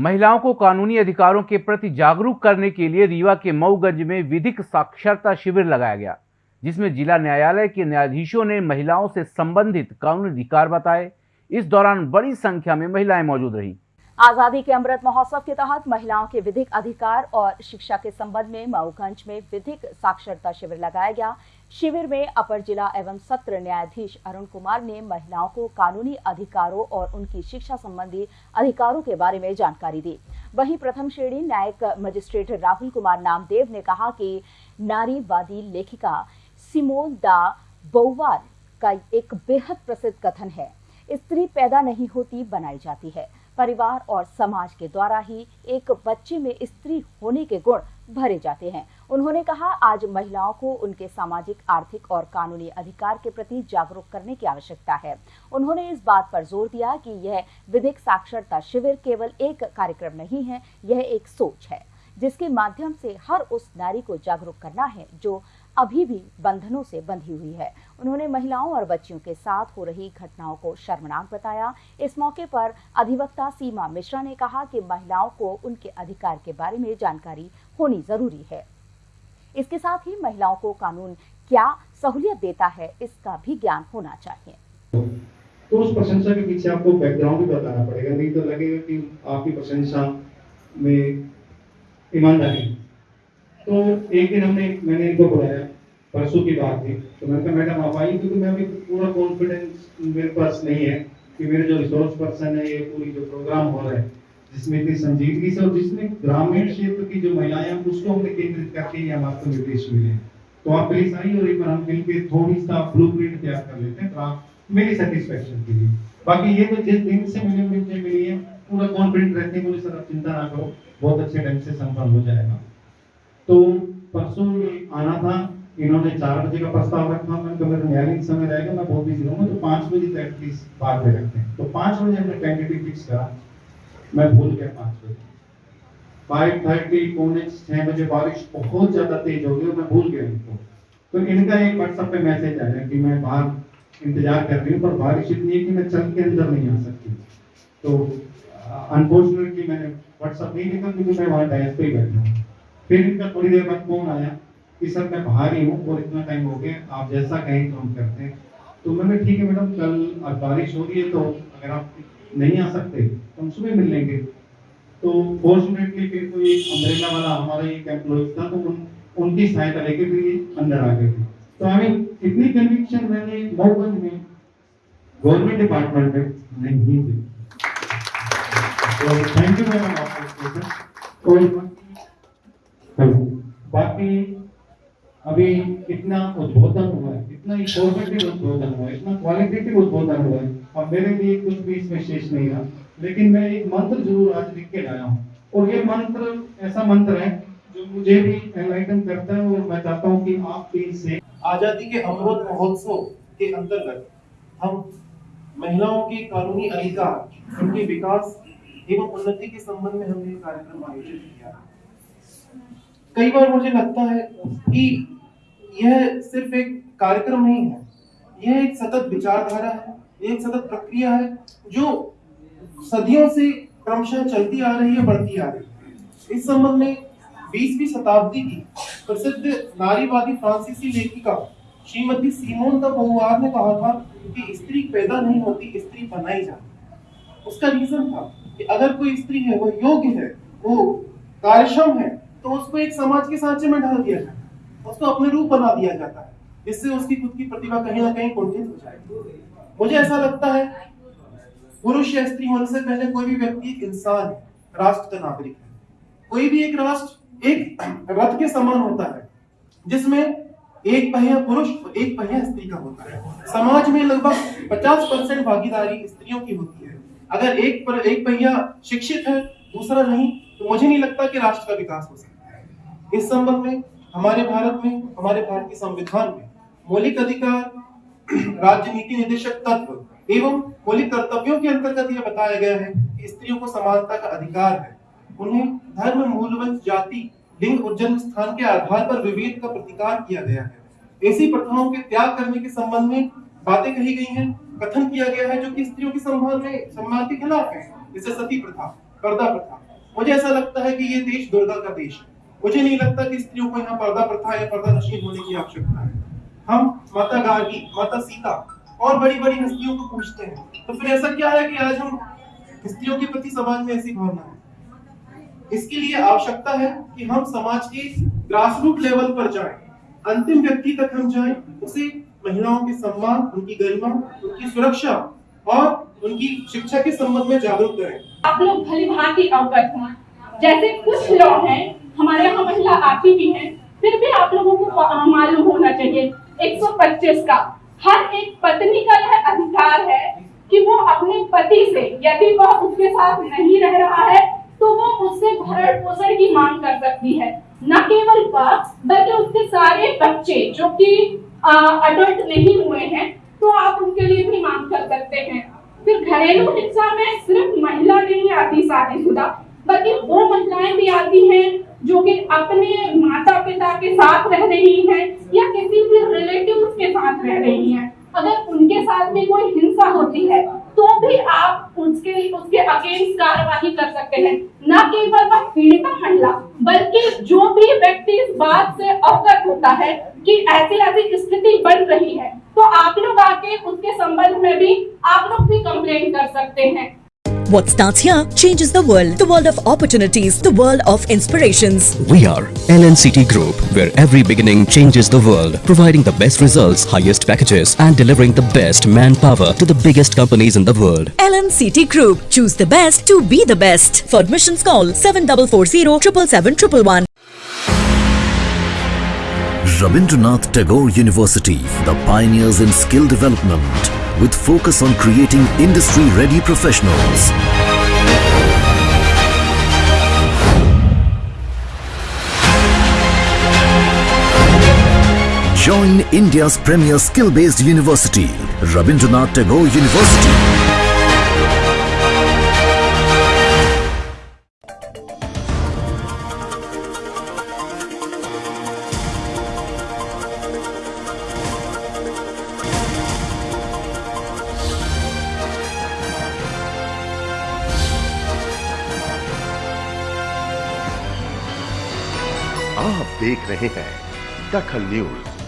महिलाओं को कानूनी अधिकारों के प्रति जागरूक करने के लिए रीवा के मऊगंज में विधिक साक्षरता शिविर लगाया गया, जिसमें जिला न्यायालय के न्यायाधीशों ने महिलाओं से संबंधित कानूनी अधिकार बताए। इस दौरान बड़ी संख्या में महिलाएँ मौजूद रही। आज़ादी के अमृत महोत्सव के तहत महिलाओं के विधिक अधिकार और शिक्षा के संबंध में मऊगंज में विधिक साक्षरता शिविर लगाया गया। शिविर में अपर जिला एवं सत्र न्यायाधीश अरुण कुमार ने महिलाओं को कानूनी अधिकारों और उनकी शिक्षा संबंधी अधिकारों के बारे में जानकारी दी। वहीं प्रथम श्रेणी न्यायिक मजिस्ट्रेट राहुल कुमार नामदेव ने कहा कि नारीवादी लेखिका सिमोन दा बौवार का एक बेहद प्रसिद्ध कथन है। स्त्री पैदा नहीं होती, बनाई जाती है। परिवार और समाज के द्वारा ही एक बच्चे में स्त्री होने के गुण भरे जाते हैं। उन्होंने कहा, आज महिलाओं को उनके सामाजिक, आर्थिक और कानूनी अधिकार के प्रति जागरूक करने की आवश्यकता है। उन्होंने इस बात पर ज़ोर दिया कि यह विधिक साक्षरता शिविर केवल एक कार्यक्रम नहीं है, यह एक सोच है, जिसके माध्यम से हर उस नारी को जागरूक करना है जो अभी भी बंधनों से बंधी हुई है। उन्होंने महिलाओं और बच्चियों के साथ हो रही घटनाओं को शर्मनाक बताया। इस मौके पर अधिवक्ता सीमा मिश्रा ने कहा कि महिलाओं को उनके अधिकार के बारे में जानकारी होनी ज़रूरी है। इसके साथ ही महिलाओं को कानून क्या सहूलियत देता है, इसका भी ज्ञान होना चाहिए। तो उस प्रशंसा के पीछे आपको बैकग्राउंड भी बताना पड़ेगा, नहीं तो लगेगा कि आपकी प्रशंसा में ईमानदारी तो एक दिन हमने, मैंने इनको बुलाया, परसों की बात थी। तो मैंने कहा, मैडम, आप आई क्योंकि मैं अभी पूरा कॉन्फिडेंस मेरे पास नहीं है कि मेरे जो रिसोर्स पर्सन है, ये पूरी जो प्रोग्राम हो रहा है, जिसमें इतनी संजीदगी से और जिसमें ग्रामीण क्षेत्र की जो महिलाएँ हैं उसको हमने केंद्रित करके ये हमारे निर्देश मिले तो आप प्लीज़ आई और एक बार हम मिलकर थोड़ी सा ब्लू प्रिंट तैयार कर लेते हैं आप मेरी सेटिस्फेक्शन के लिए। बाकी ये तो जिस दिन से मिले मुझे मिली है, पूरा कॉन्फिडेंट रहते हैं, मुझे सर आप चिंता ना करो, बहुत अच्छे ढंग से संपन्न हो जाएगा। तो परसों आना था, इन्होंने चार बजे का प्रस्ताव रखा, मैंने कहा, मेरा न्यायालयिक समय रहेगा, मैं बहुत बिज़ी रहूँगा तो पाँच बजे तक एटलीस्ट बात में रखते हैं। तो पाँच बजे हमने टेंटेटिव फिक्स करा। मैं भूल गया पाँच बजे। फाइव थर्टी पौने छह बजे बारिश बहुत ज़्यादा तेज हो गई और मैं भूल गया इनको। तो इनका एक व्हाट्सएप पे मैसेज आया कि मैं बाहर इंतज़ार कर रही हूँ, पर बारिश इतनी है कि मैं चल के अंदर नहीं आ सकती। तो अनफॉर्चुनेटली मैंने व्हाट्सएप नहीं लिखा क्योंकि मैं वहाँ डायस पे ही बैठा हूँ। फिर इनका थोड़ी देर बाद फ़ोन आया कि सर मैं बाहर ही हूँ और इतना टाइम हो गया आप जैसा कहें तो हम करते हैं। तो मैंने ठीक है मैडम कल बारिश हो रही है तो अगर आप नहीं आ सकते तो हम सुबह मिल लेंगे। तो फॉर्चुनेटली फिर कोई एक अम्ब्रेला वाला हमारा एक एम्प्लॉय था तो उन, उनकी सहायता लेके फिर ये अंदर आ गए थे। तो हमें इतनी कन्विक्शन मैंने मऊगंज में गवर्नमेंट डिपार्टमेंट में नहीं दी तो थैंक यू मैम आपको। और बाकी अभी इतना उद्बोधन हुआ है इतना इंफॉर्मेटिव उद्बोधन हुआ है इतना क्वालिटेटिव उद्बोधन हुआ है अब मेरे लिए कुछ भी इसमें शेष नहीं रहा। लेकिन मैं एक मंत्र ज़रूर आज लिख के लाया हूँ। और ये मंत्र ऐसा मंत्र है जो मुझे भी एनलाइटन करता है और मैं चाहता हूँ कि आप भी इससे आज़ादी के अमृत महोत्सव के अंतर्गत हम महिलाओं के कानूनी अधिकार उनके विकास एवं उन्नति के संबंध में हमने कार्यक्रम आयोजित किया। कई बार मुझे लगता है कि यह सिर्फ़ एक कार्यक्रम नहीं है। यह एक सतत विचारधारा है एक सतत प्रक्रिया है, जो सदियों से क्रमशः चलती आ रही है, बढ़ती आ रही है। इस संबंध में बीसवीं शताब्दी की प्रसिद्ध नारीवादी फ्रांसीसी लेखिका श्रीमती सीमोन द बहुवार ने कहा था कि स्त्री पैदा नहीं होती, स्त्री बनाई जाती उसका रीजन था कि अगर कोई स्त्री है, वो योग्य है, वो कार्यक्षम है तो उसको एक समाज के सांचे में डाल दिया जाता है। उसको अपने रूप बना दिया जाता है। जिससे उसकी खुद की प्रतिभा कहीं ना कहीं कुंठित हो जाएगी। मुझे ऐसा लगता है, पुरुष या स्त्री होने से पहले कोई भी व्यक्ति इंसान है राष्ट्र का नागरिक है। कोई भी एक राष्ट्र, एक रथ के समान होता है, जिसमें एक पहिया पुरुष और एक पहिया स्त्री का होता है। समाज में लगभग 50 परसेंट भागीदारी स्त्रियों की होती है। अगर एक पर, एक पहिया शिक्षित है, दूसरा नहीं तो मुझे नहीं लगता कि राष्ट्र का विकास हो सकता। है इस संबंध में, हमारे भारत में, हमारे भारत के संविधान में मौलिक अधिकार, राज्य नीति निदेशक तत्व एवं मौलिक कर्तव्यों के अंतर्गत यह बताया गया है कि स्त्रियों को समानता का अधिकार है। उन्हें धर्म मूलवंश जाति, लिंग और जन्म स्थान के आधार पर विवेक का प्रतिकार किया गया है। ऐसी प्रथाओं के त्याग करने के संबंध में बातें कही गई हैं, कथन किया गया है जो कि स्त्रियों के सम्मान में सम्मान के खिलाफ है। जैसे सती प्रथा, पर्दा प्रथा। मुझे ऐसा लगता है कि ये देश दुर्गा का देश है। मुझे नहीं लगता कि स्त्रियों को यहाँ पर्दा प्रथा या पर्दा नशीन होने की आवश्यकता है। हम माता गार्गी, माता सीता और बड़ी बड़ी हस्तियों को पूछते हैं। तो फिर ऐसा क्या है कि आज हम स्त्रियों के प्रति समाज में ऐसी भावना है? इसके लिए आवश्यकता है कि हम समाज के ग्रास रूट लेवल पर जाएँ। अंतिम व्यक्ति तक हम जाएँ, उसे महिलाओं के सम्मान, उनकी गरिमा, उनकी सुरक्षा और उनकी शिक्षा के संबंध में जागरूक करें। आप लोग भली भांति अवगत हैं जैसे कुछ लोग हैं हमारे यहाँ महिला आती भी है, फिर भी आप लोगों को मालूम होना चाहिए। 125 का। हर एक पत्नी का यह अधिकार है कि वो अपने पति से यदि वह उसके साथ नहीं रह रहा है तो वो उससे भरण पोषण की मांग कर सकती है। न केवल वह, बल्कि उसके सारे बच्चे जो कि अडल्ट नहीं हुए हैं तो आप उनके लिए भी मांग कर सकते हैं। फिर घरेलू हिंसा में सिर्फ़ महिला नहीं आती शादीशुदा बल्कि वो महिलाएँ भी आती हैं जो कि अपने माता पिता के साथ रह रही हैं या किसी भी रिलेटिव के साथ रह रही हैं। अगर उनके साथ भी कोई हिंसा होती है तो भी आप उसके उसके अगेंस्ट कार्रवाई कर सकते हैं। न केवल वह पीड़िता महिला, बल्कि जो भी व्यक्ति इस बात से अवगत होता है कि ऐसी ऐसी स्थिति बन रही है तो आप लोग आके उसके संबंध में भी आप लोग भी कंप्लेन कर सकते हैं। What starts here changes the world. The world of opportunities, the world of inspirations. We are LNCT Group, where every beginning changes the world, providing the best results, highest packages, and delivering the best manpower to the biggest companies in the world. LNCT Group. Choose the best to be the best. For admissions, call 7440 777 Rabindranath Tagore University, the pioneers in skill development, with focus on creating industry-ready professionals. Join India's premier skill-based university, Rabindranath Tagore University. देख रहे हैं दखल news.